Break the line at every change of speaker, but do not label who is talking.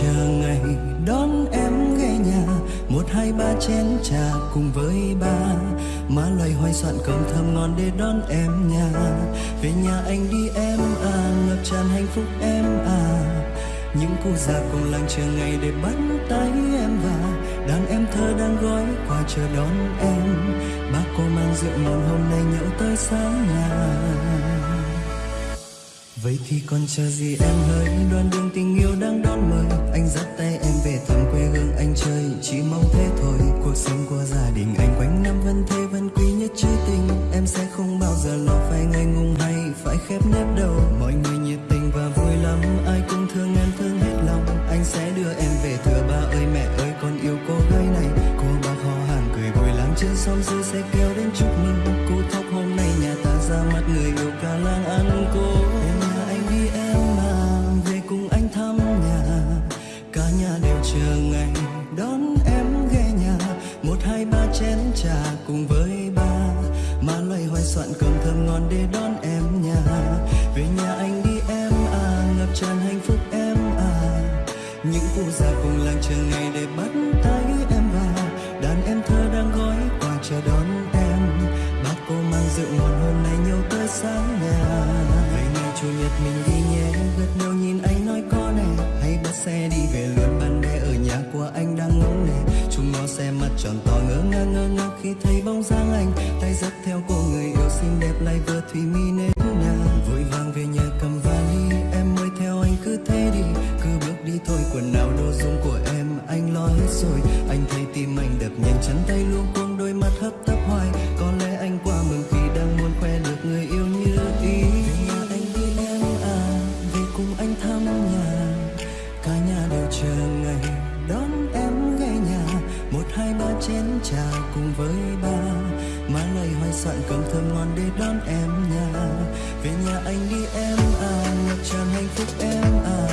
chờ ngày đón em ghé nhà. Một, hai, ba chén trà cùng với ba. Má loay hoay soạn cơm thơm ngon để đón em nhà. Về nhà anh đi em à ngập tràn hạnh phúc em à. Những cô già cùng làng chờ ngày để bắt tay em và đàn em thơ đang gói quà chờ đón em. Bác cô mang rượu ngon hôm nay nhậu tới sáng nhà. Vậy thì còn chờ gì em? Hỡi Đoàn đường tình trên xóm dưới sẽ kéo đến chúc mừng Cô thóc hôm nay nhà ta ra mắt người yêu cả làng ăn cô Về nhà anh đi, em mà Về cùng anh thăm nhà. Cả nhà đều chờ ngày Đón em ghé nhà. Một, hai, ba chén trà cùng với ba. Má loay hoay soạn cơm thơm ngon để đón em nhà. Về nhà anh đi, em à Ngập tràn hạnh phúc em à. Những cụ già cùng làng chờ ngày chủ nhật mình đi nhé. Gật đầu nhìn anh nói có nè. Hay bắt xe đi về luôn bạn bè ở nhà của anh đang ngóng nè. Chúng nó xe mặt tròn to ngỡ ngác ngơ ngác khi thấy bóng dáng anh. Tay dắt theo cô người yêu xinh đẹp lại vừa thủy mi nết nhà. Vội vàng về nhà cầm vali. Em mới theo anh cứ thế đi. Cứ bước đi thôi, quần áo đồ dùng của em anh lo hết rồi. Anh thấy tim anh đập nhanh, chân tay luôn cuống đôi mắt hấp chén trà cùng với ba. Má lời hoài soạn cơm thơm ngon để đón em nhà. Về nhà anh đi em à ngập tràn hạnh phúc em à.